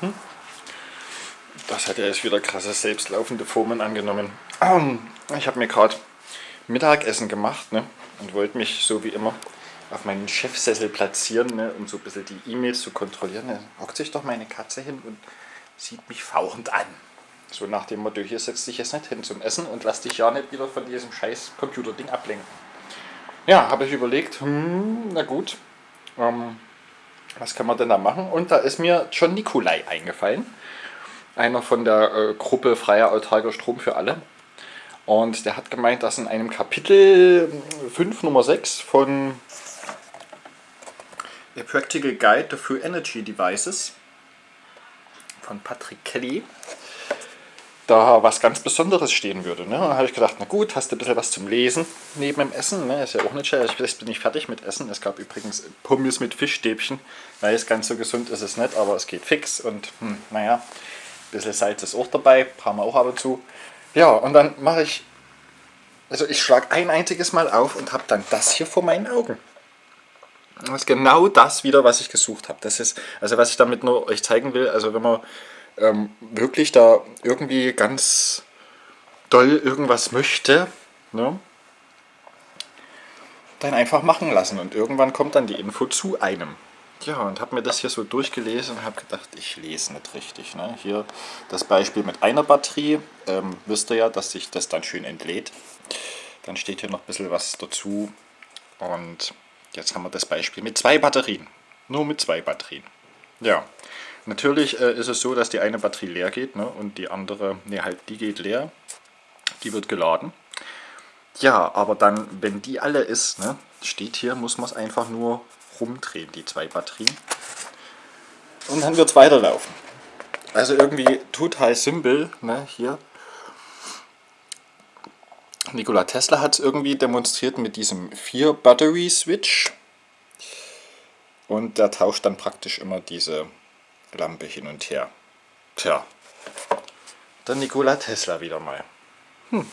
Hm? Das hat ja jetzt wieder krasse selbstlaufende Formen angenommen. Ähm, ich habe mir gerade Mittagessen gemacht ne? und wollte mich so wie immer auf meinen Chefsessel platzieren, ne? um so ein bisschen die E-Mails zu kontrollieren. Da hockt sich doch meine Katze hin und sieht mich fauchend an. So nach dem Motto, hier setzt dich jetzt nicht hin zum Essen und lass dich ja nicht wieder von diesem scheiß Computerding ablenken. Ja, habe ich überlegt, hm, na gut, ähm, was kann man denn da machen? Und da ist mir John Nikolai eingefallen. Einer von der äh, Gruppe Freier Autarker Strom für alle. Und der hat gemeint, dass in einem Kapitel 5 Nummer 6 von A Practical Guide to Free Energy Devices von Patrick Kelly da was ganz Besonderes stehen würde. Ne? dann habe ich gedacht, na gut, hast du ein bisschen was zum Lesen neben dem Essen. Ne? Ist ja auch nicht schwer. Ich bin nicht fertig mit Essen. Es gab übrigens Pommes mit Fischstäbchen. Weil es ganz so gesund ist es nicht, aber es geht fix. Und hm, naja, ein bisschen Salz ist auch dabei. Brauchen wir auch ab und zu. Ja, und dann mache ich, also ich schlage ein einziges Mal auf und habe dann das hier vor meinen Augen. Das ist genau das wieder, was ich gesucht habe. Das ist, also was ich damit nur euch zeigen will, also wenn man ähm, wirklich da irgendwie ganz doll irgendwas möchte, ne, dann einfach machen lassen und irgendwann kommt dann die Info zu einem. Ja, und habe mir das hier so durchgelesen und habe gedacht, ich lese nicht richtig. Ne? Hier das Beispiel mit einer Batterie, ähm, wisst ihr ja, dass sich das dann schön entlädt. Dann steht hier noch ein bisschen was dazu und jetzt haben wir das Beispiel mit zwei Batterien. Nur mit zwei Batterien. Ja, Natürlich äh, ist es so, dass die eine Batterie leer geht ne, und die andere, ne halt, die geht leer, die wird geladen. Ja, aber dann, wenn die alle ist, ne, steht hier, muss man es einfach nur rumdrehen, die zwei Batterien. Und dann wird es weiterlaufen. Also irgendwie total simpel, ne, hier. Nikola Tesla hat es irgendwie demonstriert mit diesem 4-Battery-Switch. Und der tauscht dann praktisch immer diese Lampe hin und her. Tja, dann Nikola Tesla wieder mal. Hm.